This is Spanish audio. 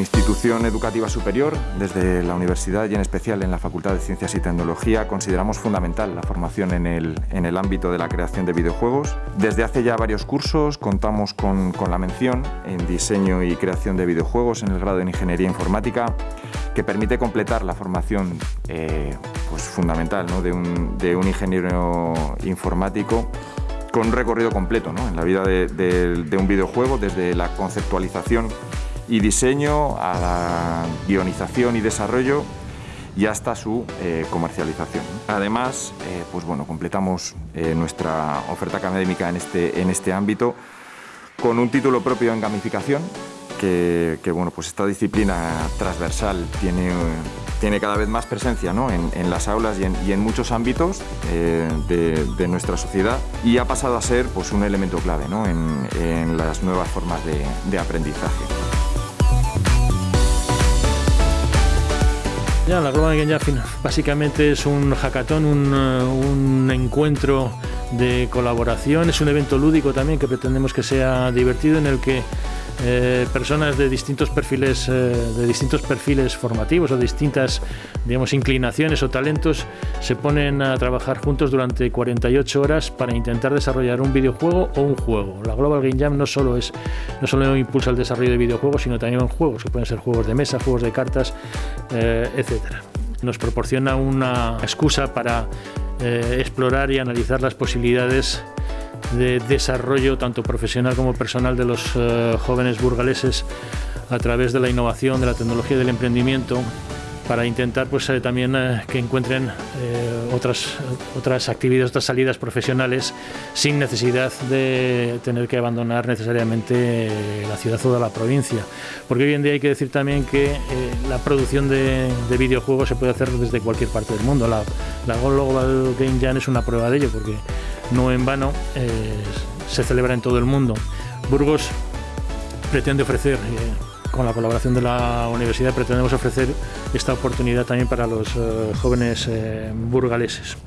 institución educativa superior, desde la universidad y en especial en la Facultad de Ciencias y Tecnología, consideramos fundamental la formación en el, en el ámbito de la creación de videojuegos. Desde hace ya varios cursos contamos con, con la mención en diseño y creación de videojuegos en el grado de Ingeniería Informática, que permite completar la formación eh, pues fundamental ¿no? de, un, de un ingeniero informático con un recorrido completo ¿no? en la vida de, un videojuego, desde la conceptualización y diseño a la guionización y desarrollo y hasta su eh, comercialización. Además, eh, pues bueno, completamos eh, nuestra oferta académica en este, en este ámbito con un título propio en gamificación, que, bueno, pues esta disciplina transversal tiene, tiene cada vez más presencia ¿no? en, las aulas y en, muchos ámbitos de, nuestra sociedad y ha pasado a ser pues, un elemento clave ¿no? en, las nuevas formas de aprendizaje. Ya, la Global Game Jam básicamente es un hackathon, un, un, encuentro de colaboración, es un evento lúdico también que pretendemos que sea divertido en el que eh, personas de distintos perfiles eh, de distintos perfiles formativos o distintas digamos inclinaciones o talentos se ponen a trabajar juntos durante 48 horas para intentar desarrollar un videojuego o un juego. La Global Game Jam no solo es no solo impulsa el desarrollo de videojuegos, sino también juegos que pueden ser juegos de mesa, juegos de cartas, eh, etcétera. Nos proporciona una excusa para eh, explorar y analizar las posibilidades de desarrollo tanto profesional como personal de los uh, jóvenes burgaleses a través de la innovación, de la tecnología y del emprendimiento para intentar pues eh, también eh, que encuentren eh, otras, otras actividades, otras salidas profesionales sin necesidad de tener que abandonar necesariamente la ciudad o la provincia. Porque hoy en día hay que decir también que la producción de, de, videojuegos se puede hacer desde cualquier parte del mundo. La, la Global Game Jam es una prueba de ello porque no en vano se celebra en todo el mundo. Burgos pretende ofrecer con la colaboración de la universidad pretendemos ofrecer esta oportunidad también para los uh, jóvenes uh, burgaleses.